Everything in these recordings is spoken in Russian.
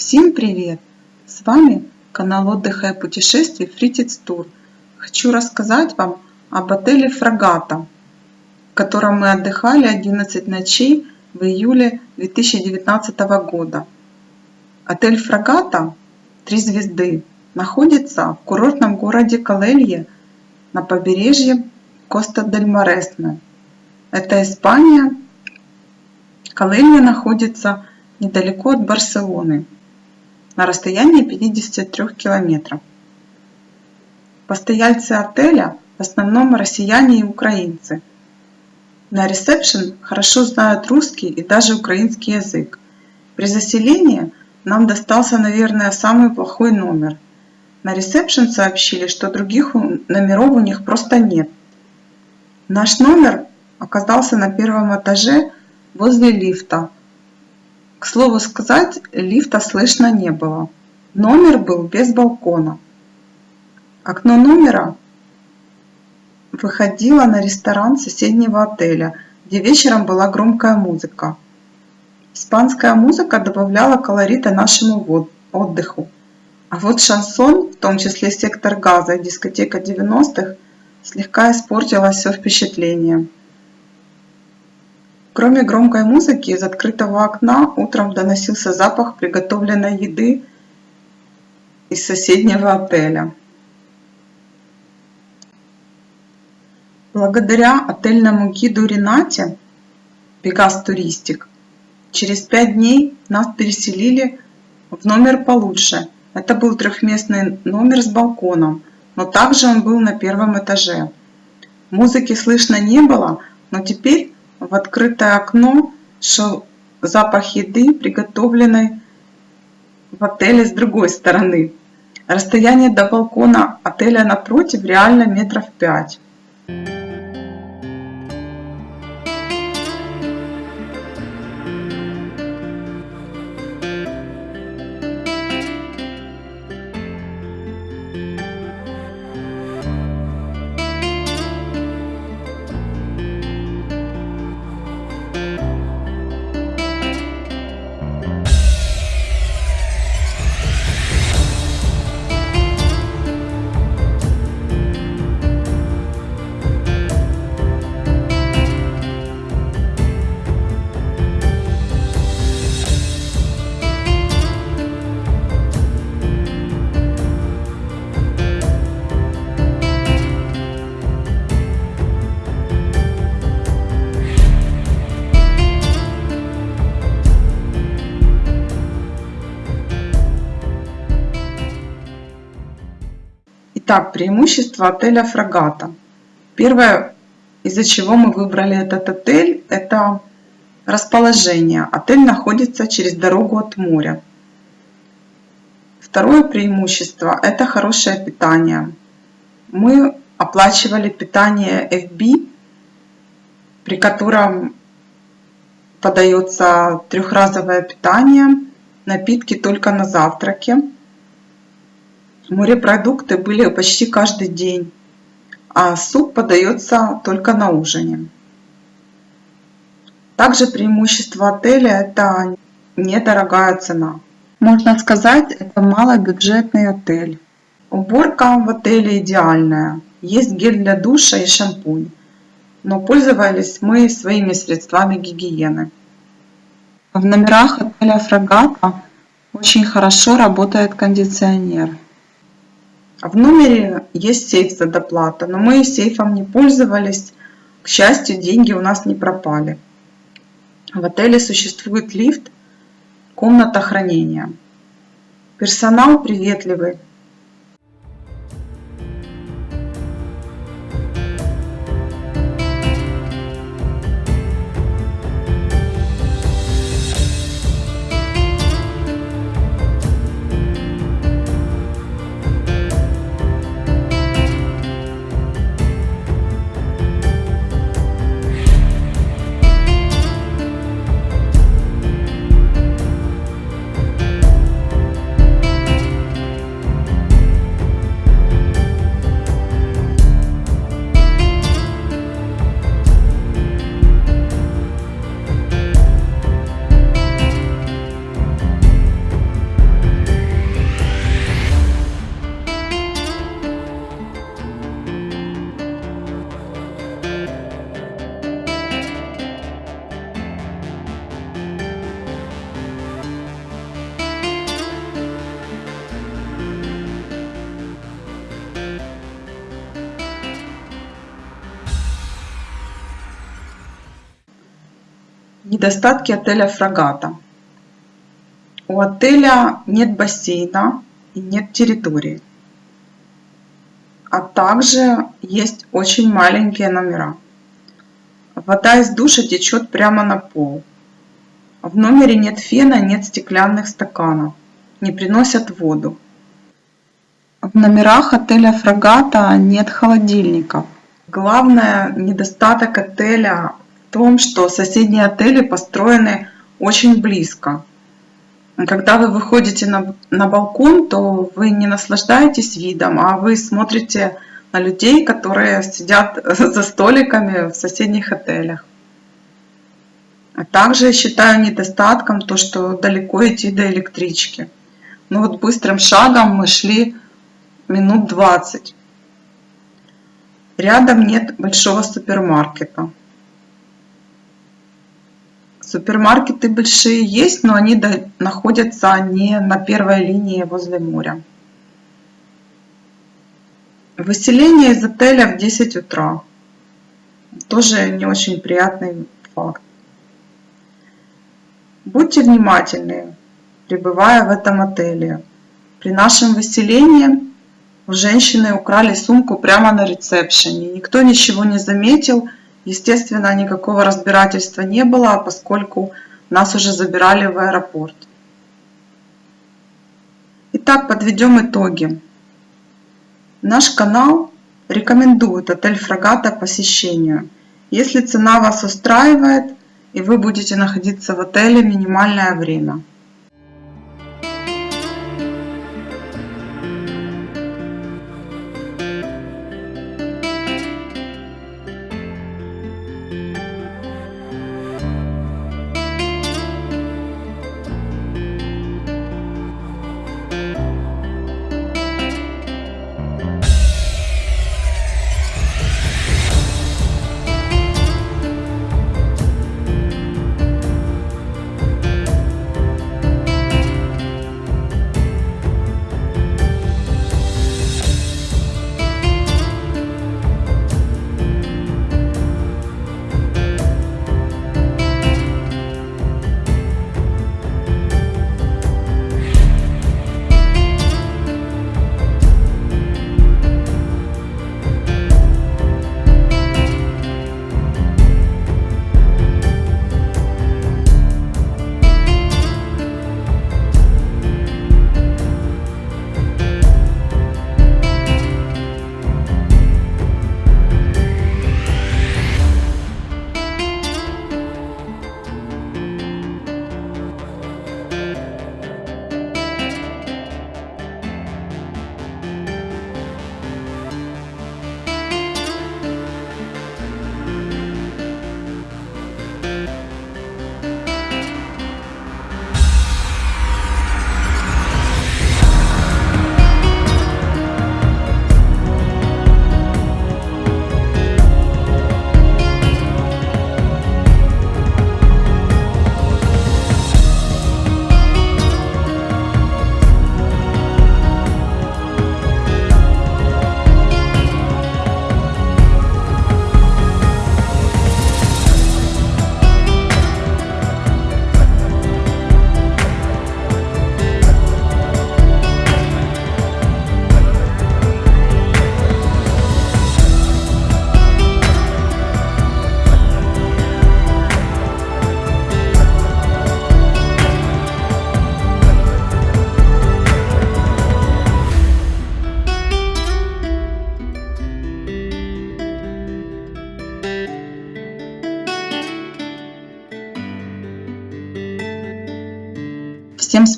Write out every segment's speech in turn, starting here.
Всем привет! С вами канал отдыха и путешествий Фритиц Тур. Хочу рассказать вам об отеле Фрагата, в котором мы отдыхали 11 ночей в июле 2019 года. Отель Фрагата 3 звезды находится в курортном городе Калелье на побережье Коста-дель-Маресме. Это Испания. Калелья находится недалеко от Барселоны, на расстоянии 53 километров. Постояльцы отеля в основном россияне и украинцы. На ресепшн хорошо знают русский и даже украинский язык. При заселении нам достался, наверное, самый плохой номер. На ресепшн сообщили, что других номеров у них просто нет. Наш номер оказался на первом этаже возле лифта. К слову сказать, лифта слышно не было. Номер был без балкона. Окно номера выходило на ресторан соседнего отеля, где вечером была громкая музыка. Испанская музыка добавляла колорита нашему отдыху. А вот шансон, в том числе сектор газа и дискотека 90-х, слегка испортила все впечатление. Кроме громкой музыки, из открытого окна утром доносился запах приготовленной еды из соседнего отеля. Благодаря отельному гиду Ренате Пегас Туристик через пять дней нас переселили в номер получше. Это был трехместный номер с балконом, но также он был на первом этаже. Музыки слышно не было, но теперь в открытое окно шел запах еды, приготовленной в отеле с другой стороны. Расстояние до балкона отеля напротив реально метров пять. Итак, преимущества отеля Фрагата. Первое, из-за чего мы выбрали этот отель, это расположение. Отель находится через дорогу от моря. Второе преимущество – это хорошее питание. Мы оплачивали питание FB, при котором подается трехразовое питание, напитки только на завтраке. Морепродукты были почти каждый день, а суп подается только на ужине. Также преимущество отеля – это недорогая цена. Можно сказать, это малобюджетный отель. Уборка в отеле идеальная. Есть гель для душа и шампунь. Но пользовались мы своими средствами гигиены. В номерах отеля Фрагата очень хорошо работает кондиционер. В номере есть сейф за доплата, но мы сейфом не пользовались. К счастью, деньги у нас не пропали. В отеле существует лифт, комната хранения. Персонал приветливый, Недостатки отеля Фрагата. У отеля нет бассейна и нет территории. А также есть очень маленькие номера. Вода из душа течет прямо на пол. В номере нет фена, нет стеклянных стаканов. Не приносят воду. В номерах отеля Фрагата нет холодильников. Главное недостаток отеля том, что соседние отели построены очень близко. Когда вы выходите на, на балкон, то вы не наслаждаетесь видом, а вы смотрите на людей, которые сидят за столиками в соседних отелях. А также считаю недостатком то, что далеко идти до электрички. Ну вот быстрым шагом мы шли минут 20. Рядом нет большого супермаркета. Супермаркеты большие есть, но они находятся не на первой линии возле моря. Выселение из отеля в 10 утра. Тоже не очень приятный факт. Будьте внимательны, пребывая в этом отеле. При нашем выселении у женщины украли сумку прямо на ресепшене. Никто ничего не заметил. Естественно, никакого разбирательства не было, поскольку нас уже забирали в аэропорт. Итак, подведем итоги. Наш канал рекомендует отель Фрагата посещению. Если цена вас устраивает и вы будете находиться в отеле минимальное время.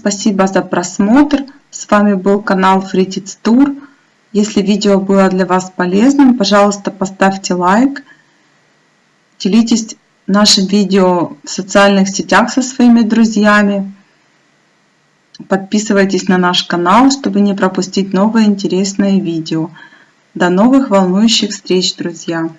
Спасибо за просмотр. С вами был канал Фритиц Тур. Если видео было для вас полезным, пожалуйста, поставьте лайк. Делитесь нашим видео в социальных сетях со своими друзьями. Подписывайтесь на наш канал, чтобы не пропустить новые интересные видео. До новых волнующих встреч, друзья!